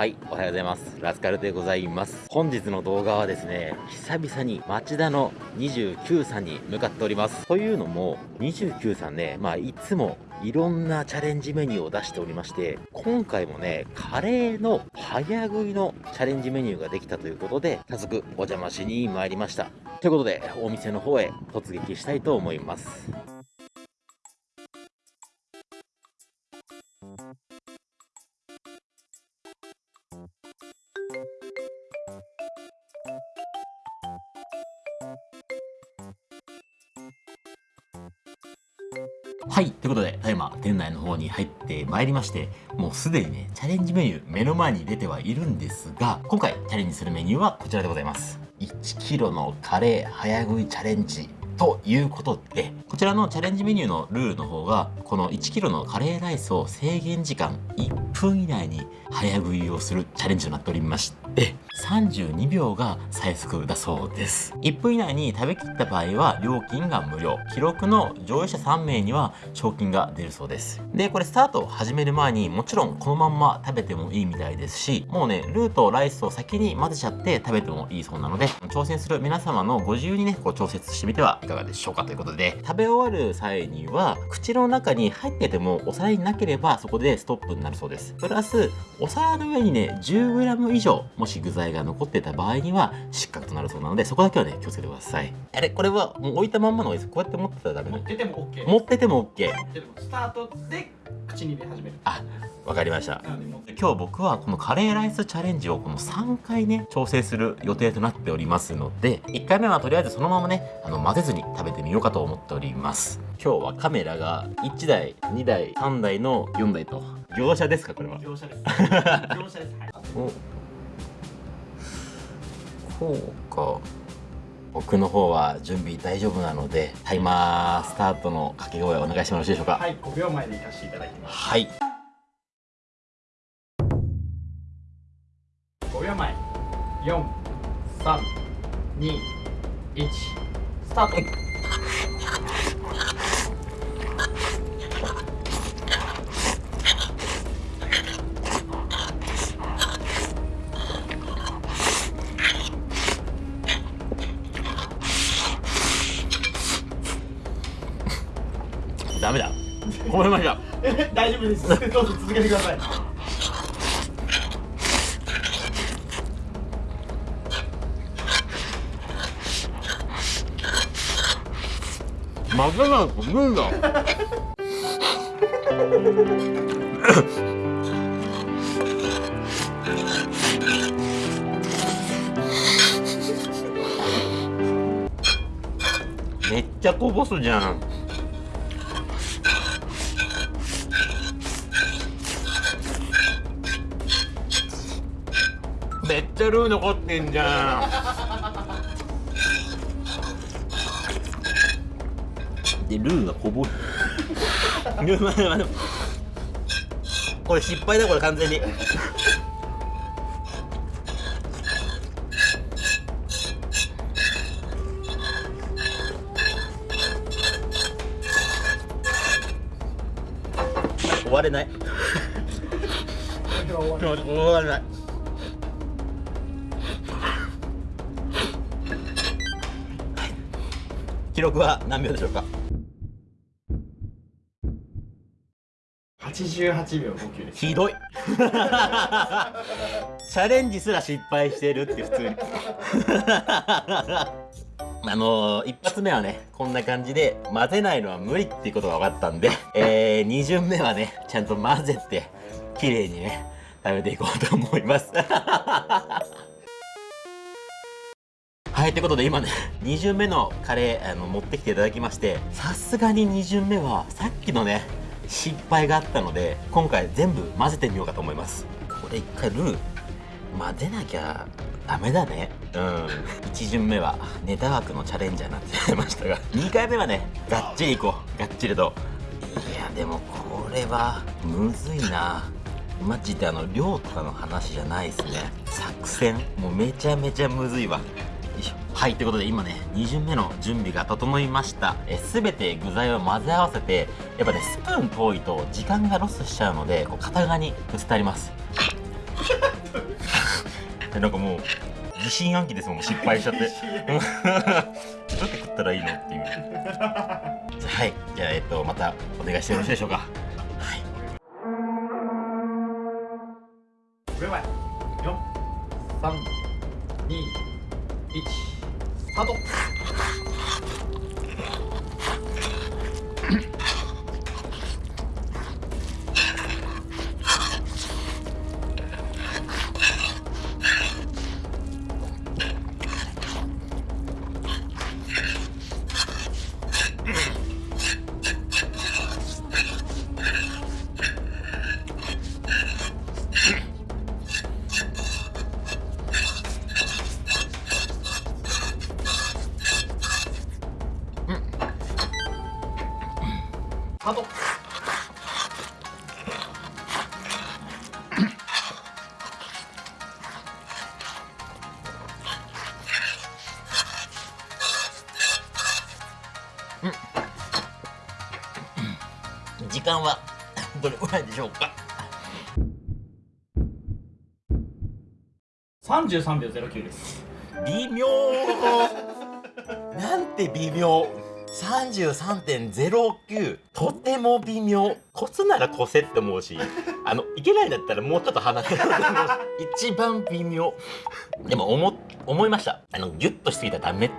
はい、おはようございます。ラスカルでございます。本日の動画はですね、久々に町田の29さんに向かっております。というのも、29さんね、まあ、いつもいろんなチャレンジメニューを出しておりまして、今回もね、カレーの早食いのチャレンジメニューができたということで、早速お邪魔しに参りました。ということで、お店の方へ突撃したいと思います。はい。ということで、ただいま店内の方に入ってまいりまして、もうすでにね、チャレンジメニュー目の前に出てはいるんですが、今回チャレンジするメニューはこちらでございます。1キロのカレー早食いチャレンジ。ということで、こちらのチャレンジメニューのルールの方が、この1キロのカレーライスを制限時間1分以内に早食いをするチャレンジとなっておりまして、で32秒が最速だそうです。1分以内に食べきった場合は料金が無料。記録の上位者3名には賞金が出るそうです。で、これスタートを始める前にもちろんこのまんま食べてもいいみたいですし、もうね、ルーとライスを先に混ぜちゃって食べてもいいそうなので、挑戦する皆様のご自由にね、こう調節してみてはいかがでしょうかということで、食べ終わる際には、口の中に入っててもお皿になければそこでストップになるそうです。プラス、お皿の上にね、10g 以上、もし具材が残ってた場合には失格となるそうなので、そこだけはね、気をつけてください。あれ、これはもう置いたまんまの方がいいです。こうやって持ってたらダメな持ってても OK 持ってても OK。でもスタートで口に入れ始める。あ、わかりました。今日僕はこのカレーライスチャレンジをこの3回ね調整する予定となっておりますので1回目はとりあえずそのままねあの混ぜずに食べてみようかと思っております。今日はカメラが1台2台3台の4台と。業者ですかこれは？業者です。業者です。はいおこうか。僕の方は準備大丈夫なのでタイマースタートの掛け声お願いしてもよろしいでしょうか。はい5秒前でいかせていただきます。はい。5秒前。4 3 2 1スタートダメだ。ごめんなさいえ大丈夫です。どうぞ続けてください。混ぜないと無理だ。めっちゃこぼすじゃんめっちゃルー残ってんじゃん。でルーがこぼるルー待って待ってこれ失敗だこれ完全に。終われない。終われない記録は何秒でしょうか？88秒59です。ひどい。チャレンジすら失敗してるって普通に。あのー、一発目はねこんな感じで混ぜないのは無理っていうことが分かったんで、えー、2巡目はねちゃんと混ぜて綺麗にね食べていこうと思いますはい、ということで今ね、2巡目のカレーあの持ってきていただきまして、さすがに2巡目はさっきのね、失敗があったので、今回全部混ぜてみようかと思います。これ一回ルー、混ぜなきゃダメだね。うん。1巡目はネタ枠のチャレンジャーになってしまいましたが、2回目はね、がっちりいこう。がっちりと。いや、でもこれはむずいな。マジであの量とかの話じゃないですね作戦もうめちゃめちゃむずいわはいということで今ね2巡目の準備が整いました。え全て具材を混ぜ合わせてやっぱねスプーン遠いと時間がロスしちゃうのでこう片側にぶつたります。なんかもう疑心暗鬼ですもん失敗しちゃって。どうやって食ったらいいのっていう。はいじゃあえっとまたお願いしてよろしいでしょうか。はい。5秒前4 3 2 1スタート。スタート時間はどれぐらいでしょうか33秒09です。微妙 なんて微妙33.09とても微妙こすならこせって思うしあのいけないんだったらもうちょっと離れると思うし一番微妙。でも思思いました。あのギュッとしすぎたらダメだ。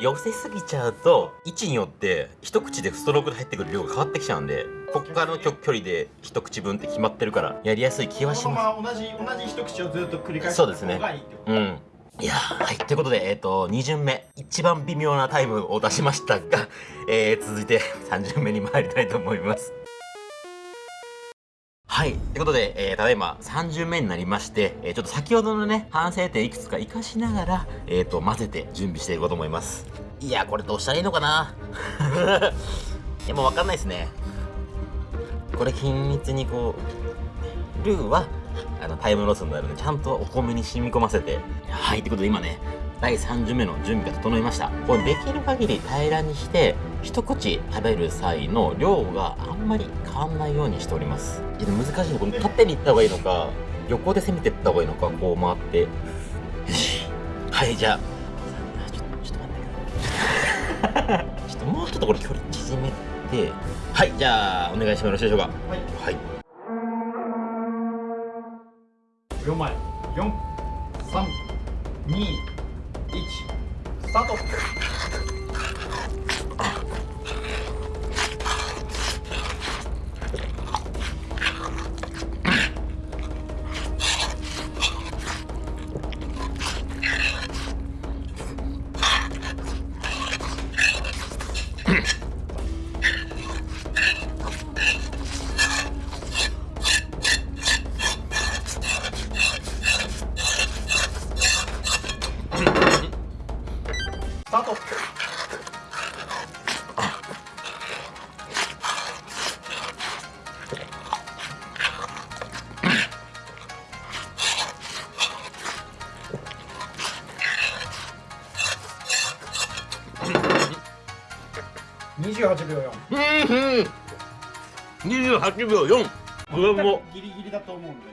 寄せすぎちゃうと位置によって一口でストロークで入ってくる量が変わってきちゃうんでここからの距距離で一口分って決まってるからやりやすい気はします。まま同じ同じ一口をずっと繰り返してそうですね。うん。いやはい。ということで、えっ、と、2巡目、一番微妙なタイムを出しましたが、えー、続いて3巡目に参りたいと思います。はい。ということで、えー、ただいま3巡目になりまして、えー、ちょっと先ほどのね、反省点いくつか活かしながら、えっ、と、混ぜて準備していこうと思います。いや、これどうしたらいいのかな？いや、もうわかんないですね。これ均密にこう、ルーは、あのタイムロスになるのでちゃんとお米に染み込ませてはいということで今ね第3巡目の準備が整いました。これできる限り平らにして一口食べる際の量があんまり変わんないようにしております。いや難しいのこの縦に行った方がいいのか横で攻めていった方がいいのかこう回って。はいじゃあ。ちょちょっと待って。ちょっともうちょっとこれ距離縮めて。はいじゃあお願いしてもよろしいでしょうか。はい。はい4枚。4 3 2 1スタート。28秒4うん28秒4これも。ギリギリだと思うんで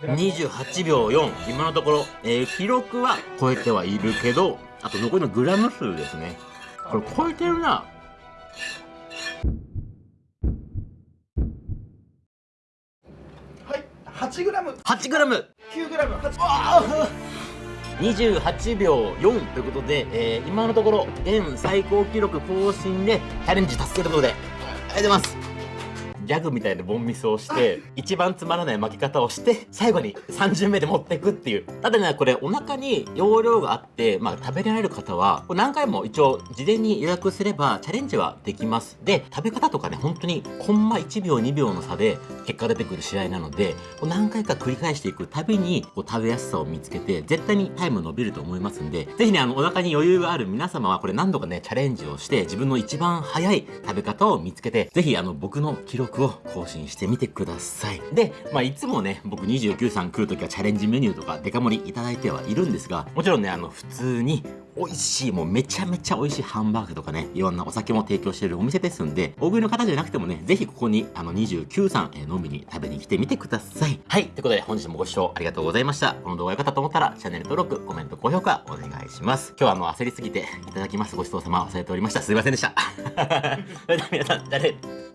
これ。28秒4今のところ、えー記録は超えてはいるけどあと残りのグラム数ですね。これ超えてるな。はい。8グラム。8グラム。9グラム。8あ28秒4ということで、えー今のところ現最高記録更新でチャレンジ達成ということでありがとうございます。ギャグみたいなボンミスをして一番つまらない巻き方をして最後に3巡目で持っていくっていう。ただねこれお腹に容量があって、まあ、食べられる方はこれ何回も一応事前に予約すればチャレンジはできます。で食べ方とかね本当にコンマ1秒2秒の差で結果出てくる試合なのでこう何回か繰り返していくたびにこう食べやすさを見つけて絶対にタイム伸びると思いますんでぜひねあのお腹に余裕がある皆様はこれ何度かねチャレンジをして自分の一番早い食べ方を見つけてぜひあの僕の記録録を更新してみてください。で、まあ、いつもね、僕29さん来るときはチャレンジメニューとかデカ盛りいただいてはいるんですが、もちろんね、あの、普通に美味しい、もうめちゃめちゃ美味しいハンバーグとかね、いろんなお酒も提供しているお店ですんで、大食いの方じゃなくてもね、ぜひここにあの29さん、え飲みに食べに来てみてください。はい、ということで本日もご視聴ありがとうございました。この動画良かったと思ったら、チャンネル登録、コメント、高評価お願いします。今日はあの焦りすぎていただきますごちそうさま忘れておりました。すいませんでした。それでは皆さん、じゃあね。